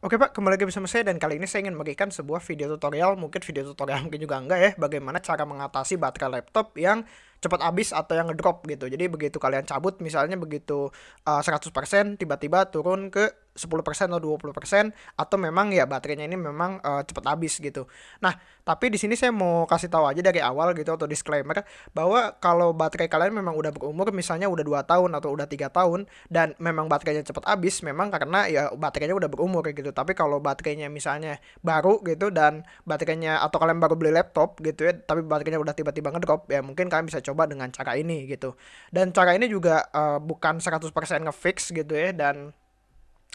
Oke Pak, kembali lagi bersama saya dan kali ini saya ingin memberikan sebuah video tutorial, mungkin video tutorial mungkin juga enggak ya, bagaimana cara mengatasi baterai laptop yang cepat habis atau yang ngedrop gitu. Jadi begitu kalian cabut misalnya begitu uh, 100% tiba-tiba turun ke 10% atau 20% atau memang ya baterainya ini memang uh, cepat habis gitu. Nah, tapi di sini saya mau kasih tahu aja dari awal gitu atau disclaimer bahwa kalau baterai kalian memang udah berumur misalnya udah 2 tahun atau udah tiga tahun dan memang baterainya cepat habis memang karena ya baterainya udah berumur gitu. Tapi kalau baterainya misalnya baru gitu dan baterainya atau kalian baru beli laptop gitu ya, tapi baterainya udah tiba-tiba ngedrop ya mungkin kalian bisa coba dengan cara ini gitu. Dan cara ini juga uh, bukan 100% ngefix gitu ya dan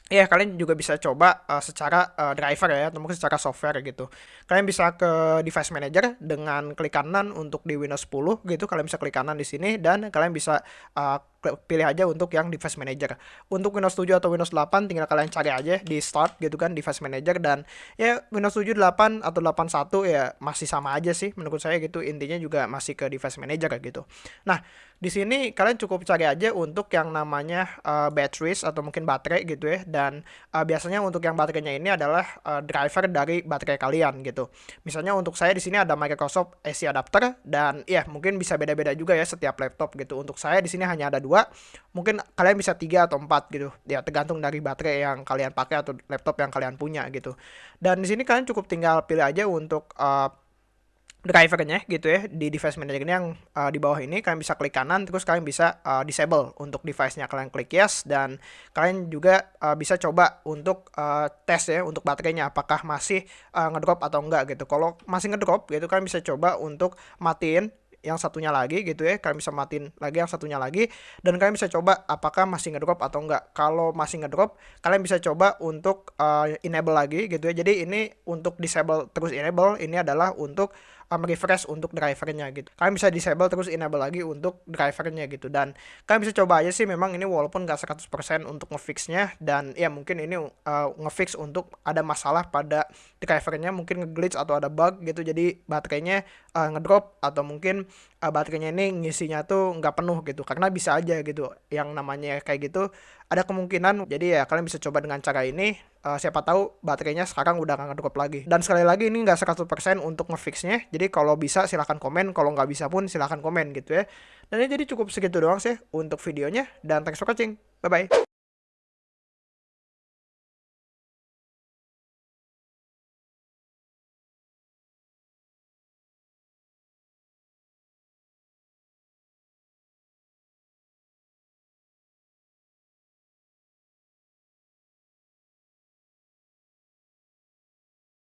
ya kalian juga bisa coba uh, secara uh, driver ya atau mungkin secara software gitu. Kalian bisa ke device manager dengan klik kanan untuk di Windows 10 gitu kalian bisa klik kanan di sini dan kalian bisa uh, pilih aja untuk yang device manager untuk Windows 7 atau Windows 8 tinggal kalian cari aja di start gitu kan device manager dan ya Windows 7 8 atau 81 ya masih sama aja sih menurut saya gitu intinya juga masih ke device manager gitu nah di sini kalian cukup cari aja untuk yang namanya uh, batteries atau mungkin baterai gitu ya dan uh, biasanya untuk yang baterainya ini adalah uh, driver dari baterai kalian gitu. Misalnya untuk saya di sini ada Microsoft AC adapter dan ya mungkin bisa beda-beda juga ya setiap laptop gitu. Untuk saya di sini hanya ada dua, mungkin kalian bisa tiga atau empat gitu. Ya tergantung dari baterai yang kalian pakai atau laptop yang kalian punya gitu. Dan di sini kalian cukup tinggal pilih aja untuk uh, drivernya gitu ya di device manager ini yang uh, di bawah ini kalian bisa klik kanan terus kalian bisa uh, disable untuk device-nya kalian klik yes dan kalian juga uh, bisa coba untuk uh, tes ya untuk baterainya apakah masih uh, ngedrop atau enggak gitu kalau masih ngedrop gitu kalian bisa coba untuk matiin yang satunya lagi gitu ya kalian bisa matiin lagi yang satunya lagi dan kalian bisa coba apakah masih ngedrop atau enggak. Kalau masih ngedrop kalian bisa coba untuk uh, enable lagi gitu ya. Jadi ini untuk disable terus enable ini adalah untuk um, refresh untuk drivernya gitu. Kalian bisa disable terus enable lagi untuk drivernya gitu dan kalian bisa coba aja sih memang ini walaupun gak 100% untuk ngefixnya dan ya mungkin ini uh, ngefix untuk ada masalah pada drivernya mungkin ngeglitch atau ada bug gitu jadi baterainya uh, ngedrop atau mungkin uh, baterainya ini ngisinya tuh nggak penuh gitu. Karena bisa aja gitu yang namanya kayak gitu ada kemungkinan. Jadi ya kalian bisa coba dengan cara ini. Uh, siapa tahu baterainya sekarang udah nggak ngedrop lagi. Dan sekali lagi ini nggak 100% untuk ngefixnya. Jadi kalau bisa silahkan komen. Kalau nggak bisa pun silahkan komen gitu ya. Dan ini jadi cukup segitu doang sih untuk videonya. Dan thanks for watching. Bye bye